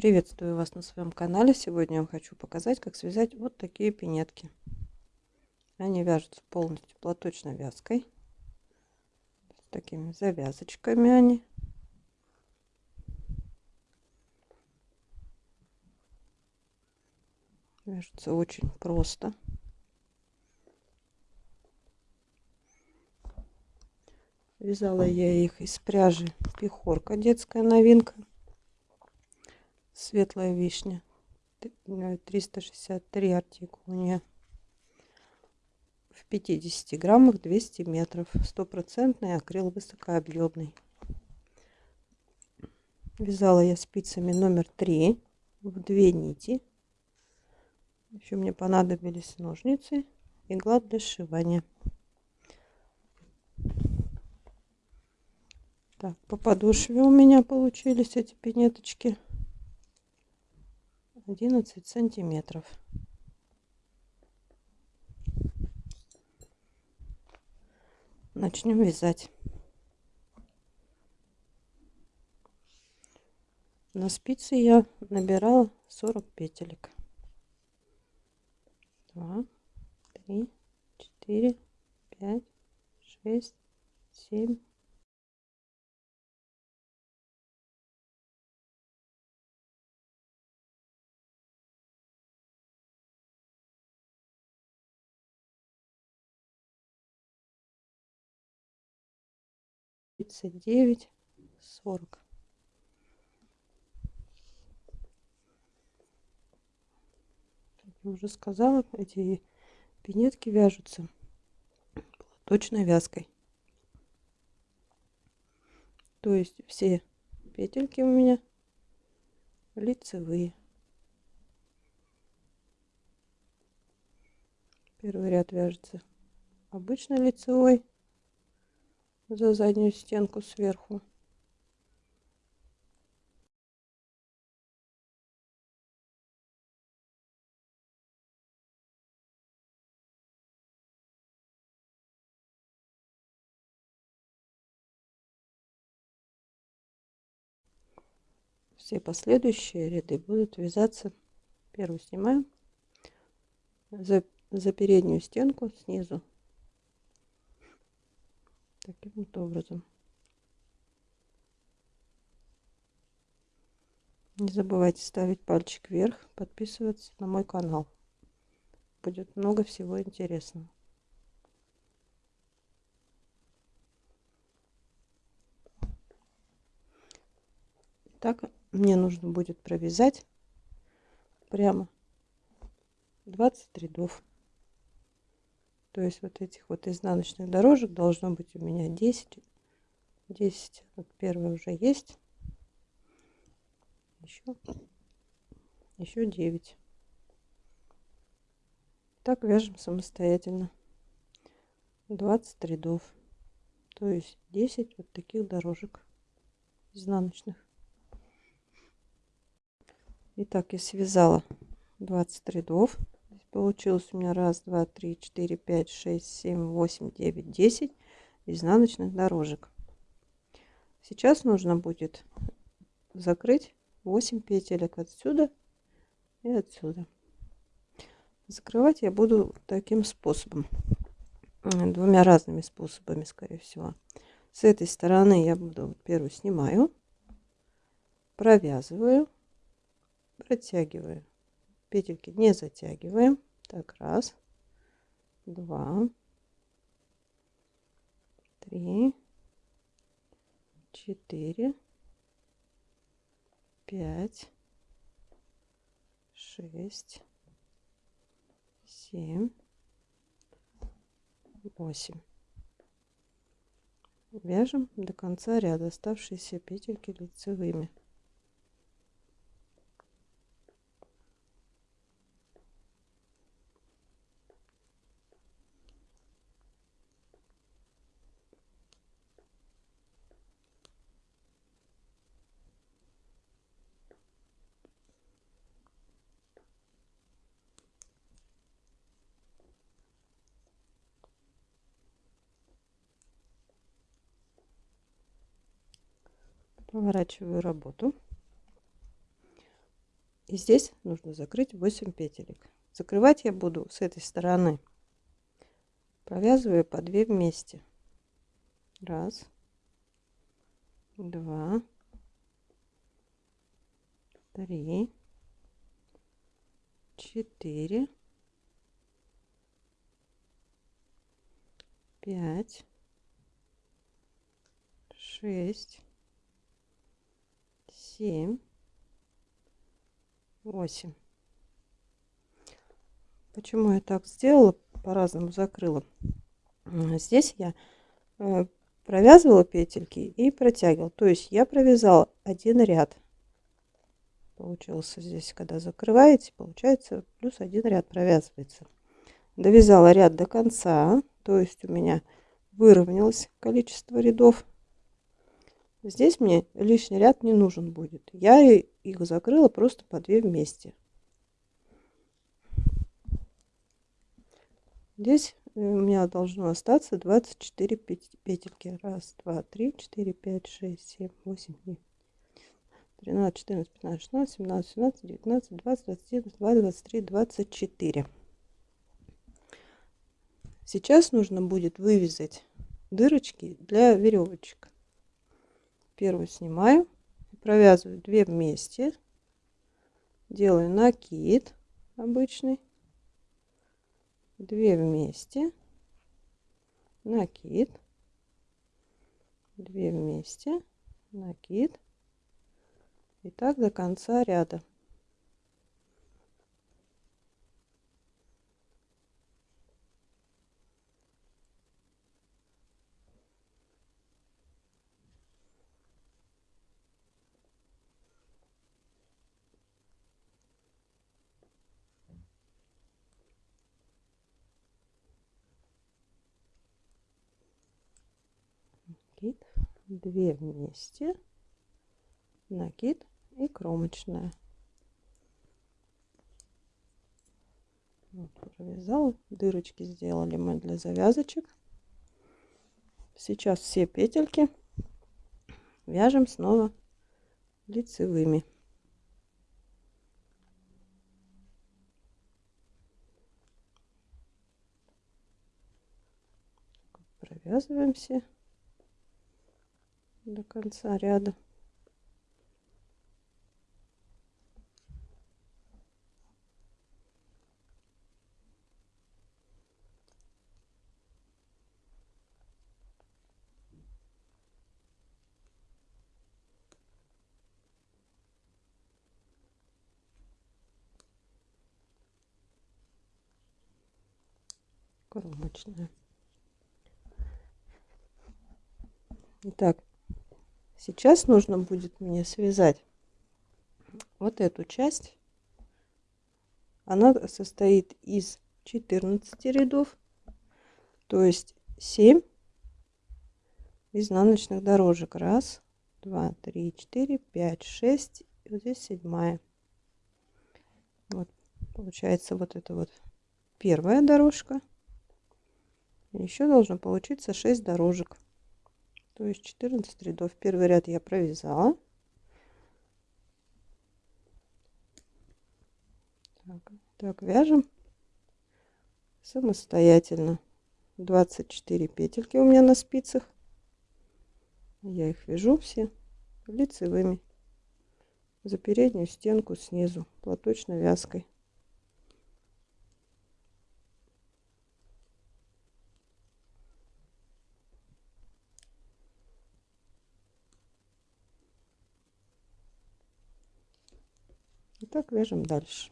Приветствую вас на своем канале. Сегодня я вам хочу показать, как связать вот такие пинетки. Они вяжутся полностью платочной вязкой. С такими завязочками они. Вяжутся очень просто. Вязала я их из пряжи пехорка, детская новинка светлая вишня 363 артикул у нее в 50 граммах 200 метров. Стопроцентный акрил высокообъемный вязала я спицами номер 3 в две нити. Еще мне понадобились ножницы игла для сшивания. Так по подошве у меня получились эти пинеточки 11 сантиметров. Начнем вязать. На спице я набирала 40 петелек. 2, 3, 4, 5, 6, 7, тридцать девять сорок. Я уже сказала эти пинетки вяжутся точной вязкой. То есть все петельки у меня лицевые. Первый ряд вяжется обычно лицевой за заднюю стенку сверху. Все последующие ряды будут вязаться. Первый снимаем за, за переднюю стенку снизу таким вот образом. Не забывайте ставить пальчик вверх, подписываться на мой канал. Будет много всего интересного. Так, мне нужно будет провязать прямо 20 рядов. То есть вот этих вот изнаночных дорожек должно быть у меня 10. 10. Вот первый уже есть. Еще, еще 9. Так вяжем самостоятельно. 20 рядов. То есть 10 вот таких дорожек изнаночных. Итак, я связала 20 рядов получилось у меня раз два три четыре пять шесть семь восемь девять десять изнаночных дорожек. Сейчас нужно будет закрыть 8 петелек отсюда и отсюда. Закрывать я буду таким способом двумя разными способами скорее всего. С этой стороны я буду первую снимаю провязываю протягиваю петельки не затягиваем. Так раз два три четыре пять шесть семь восемь. Вяжем до конца ряда оставшиеся петельки лицевыми поворачиваю работу. И здесь нужно закрыть 8 петелек. Закрывать я буду с этой стороны. Провязываю по 2 вместе. Раз, два, три, четыре, пять, шесть, семь, восемь. Почему я так сделала, по-разному закрыла? Здесь я э, провязывала петельки и протягивала. То есть я провязала один ряд. Получился здесь, когда закрываете, получается плюс один ряд провязывается. Довязала ряд до конца, то есть у меня выровнялось количество рядов. Здесь мне лишний ряд не нужен будет. Я их закрыла просто по две вместе. Здесь у меня должно остаться 24 петельки. Раз, два, три, четыре, пять, шесть, семь, восемь, девять. 13, 14, 15, 16, 17, 17, 19, 20, 21, 22, 23, 24. Сейчас нужно будет вывязать дырочки для веревочек. Первую снимаю, провязываю 2 вместе, делаю накид обычный 2 вместе, накид, 2 вместе, накид. И так до конца ряда. накид 2 вместе накид и кромочная. Вот, провязала. Дырочки сделали мы для завязочек. Сейчас все петельки вяжем снова лицевыми. Провязываем все до конца ряда. кромочная. Итак, Сейчас нужно будет мне связать вот эту часть. Она состоит из 14 рядов, то есть 7 изнаночных дорожек. Раз, два, три, четыре, пять, шесть. И вот здесь седьмая. Вот получается вот это вот первая дорожка. Еще должно получиться 6 дорожек то есть 14 рядов. Первый ряд я провязала. Так, так вяжем. Самостоятельно. 24 петельки у меня на спицах. Я их вяжу все лицевыми. За переднюю стенку снизу платочной вязкой так вяжем дальше.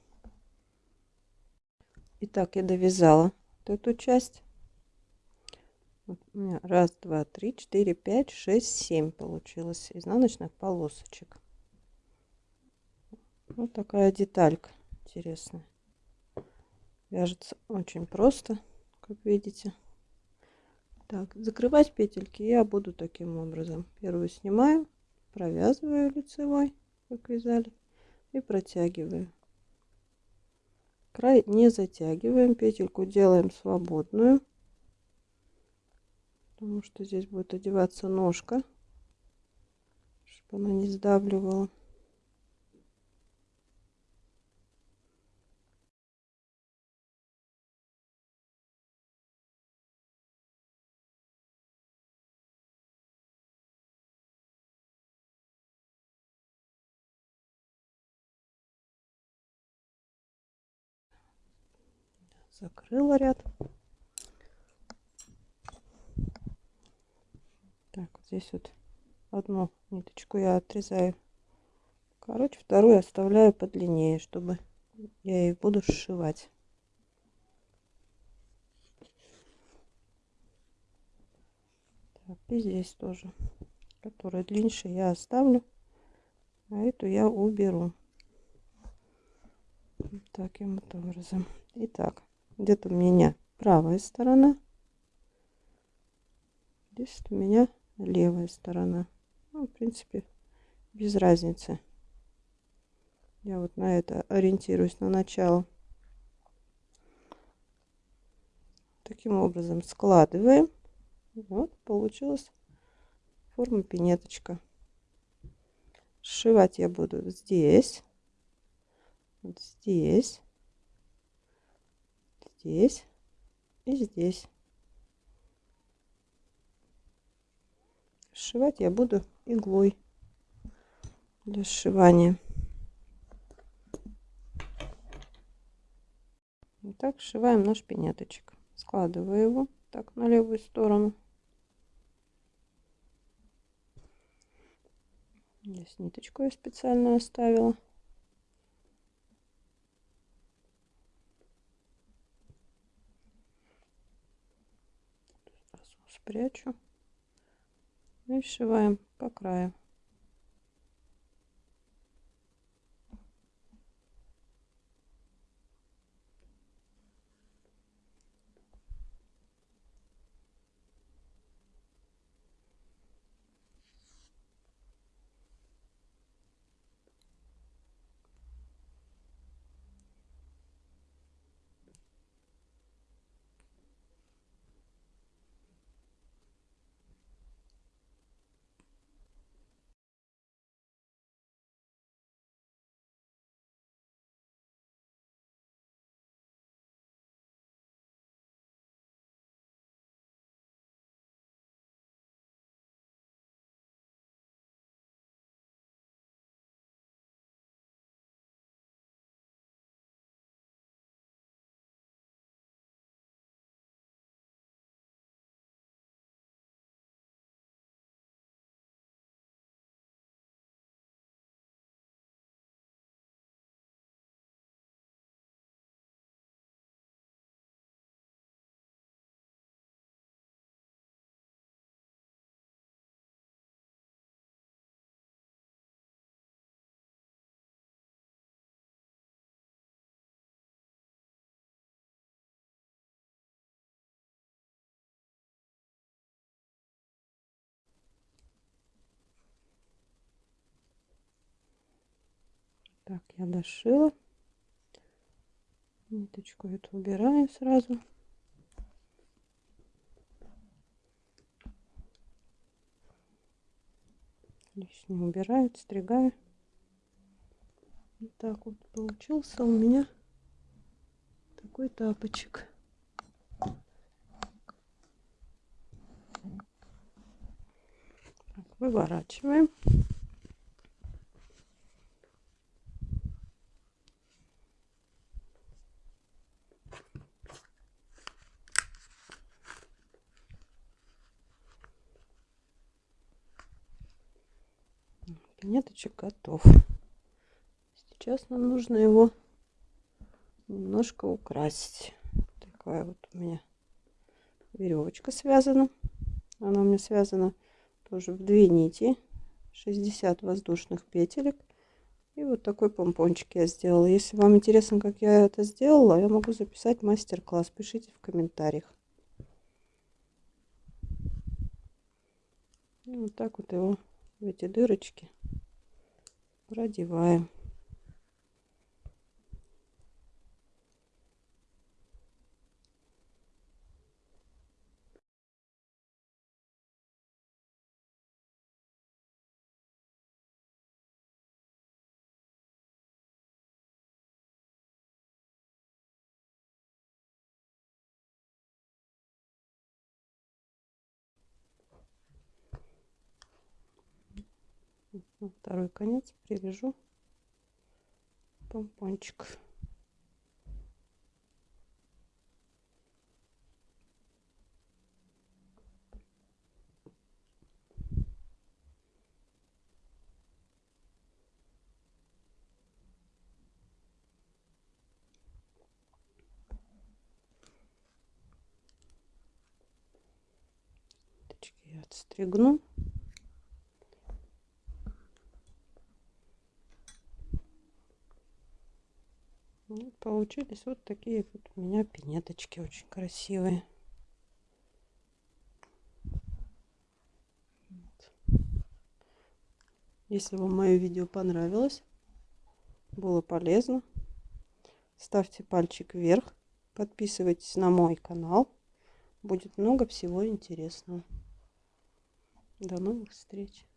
Итак я довязала вот эту часть. Вот у меня раз два три четыре пять шесть семь получилось изнаночных полосочек. Вот такая деталька интересная. Вяжется очень просто как видите. Так закрывать петельки я буду таким образом. Первую снимаю провязываю лицевой как вязали и протягиваю край не затягиваем петельку делаем свободную потому что здесь будет одеваться ножка чтобы она не сдавливала закрыла ряд. Так, вот здесь вот одну ниточку я отрезаю. Короче, вторую оставляю подлиннее, чтобы я ее буду сшивать. И здесь тоже. Которая длиннее я оставлю, а эту я уберу. Таким вот образом. Итак, где-то у меня правая сторона. Здесь у меня левая сторона. Ну, в принципе, без разницы. Я вот на это ориентируюсь на начало. Таким образом складываем. Вот получилась форма пинеточка. Сшивать я буду здесь, вот здесь, здесь и здесь. Сшивать я буду иглой для сшивания. так сшиваем наш пинеточек. Складываю его так на левую сторону. Здесь ниточку я специально оставила. Спрячу и сшиваем по краю. Так, я дошила. Ниточку эту убираю сразу. Лишнее убираю, стригаю. Вот так вот получился у меня такой тапочек. Так, выворачиваем. Пинеточек готов. Сейчас нам нужно его немножко украсить. Такая вот у меня веревочка связана. Она у меня связана тоже в две нити. 60 воздушных петелек. И вот такой помпончик я сделала. Если вам интересно, как я это сделала, я могу записать мастер-класс. Пишите в комментариях. И вот так вот его в эти дырочки продеваем. Ну, второй конец привяжу. Помпончик. Отстригну. Вот получились вот такие вот у меня пинеточки очень красивые. Если вам мое видео понравилось, было полезно, ставьте пальчик вверх, подписывайтесь на мой канал. Будет много всего интересного. До новых встреч!